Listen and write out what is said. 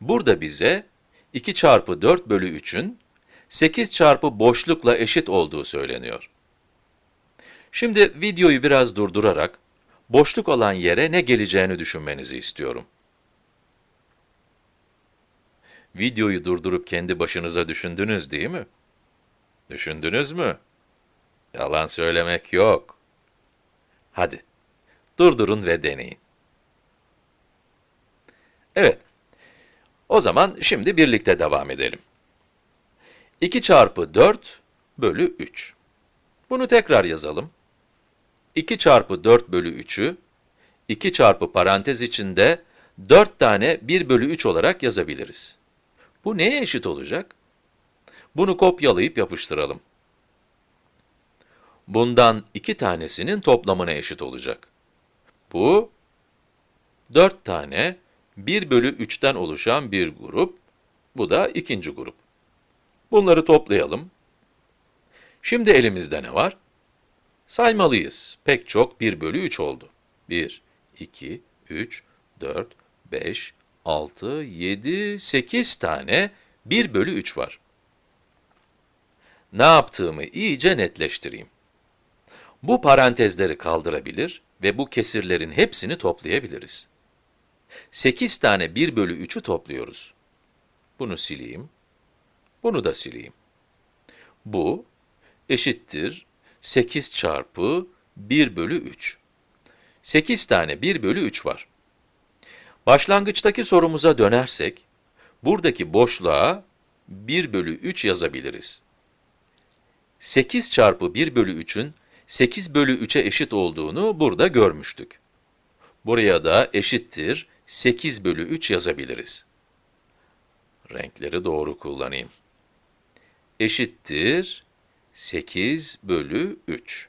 Burada bize 2 çarpı 4 bölü 3'ün 8 çarpı boşlukla eşit olduğu söyleniyor. Şimdi videoyu biraz durdurarak, boşluk olan yere ne geleceğini düşünmenizi istiyorum. Videoyu durdurup kendi başınıza düşündünüz değil mi? Düşündünüz mü? Yalan söylemek yok. Hadi, durdurun ve deneyin. Evet, o zaman şimdi birlikte devam edelim. 2 çarpı 4 bölü 3. Bunu tekrar yazalım. 2 çarpı 4 bölü 3'ü, 2 çarpı parantez içinde 4 tane 1 bölü 3 olarak yazabiliriz. Bu neye eşit olacak? Bunu kopyalayıp yapıştıralım. Bundan iki tanesinin toplamına eşit olacak. Bu, 4 tane 1 bölü 3'ten oluşan bir grup, bu da ikinci grup. Bunları toplayalım. Şimdi elimizde ne var? Saymalıyız. Pek çok 1 bölü 3 oldu. 1, 2, 3, 4, 5, 6, 7, 8 tane 1 bölü 3 var. Ne yaptığımı iyice netleştireyim. Bu parantezleri kaldırabilir ve bu kesirlerin hepsini toplayabiliriz. 8 tane 1 bölü 3'ü topluyoruz. Bunu sileyim. Bunu da sileyim. Bu eşittir 8 çarpı 1 bölü 3. 8 tane 1 bölü 3 var. Başlangıçtaki sorumuza dönersek, buradaki boşluğa 1 bölü 3 yazabiliriz. 8 çarpı 1 bölü 3'ün 8 bölü 3'e eşit olduğunu burada görmüştük. Buraya da eşittir 8 bölü 3 yazabiliriz. Renkleri doğru kullanayım. Eşittir 8 bölü 3.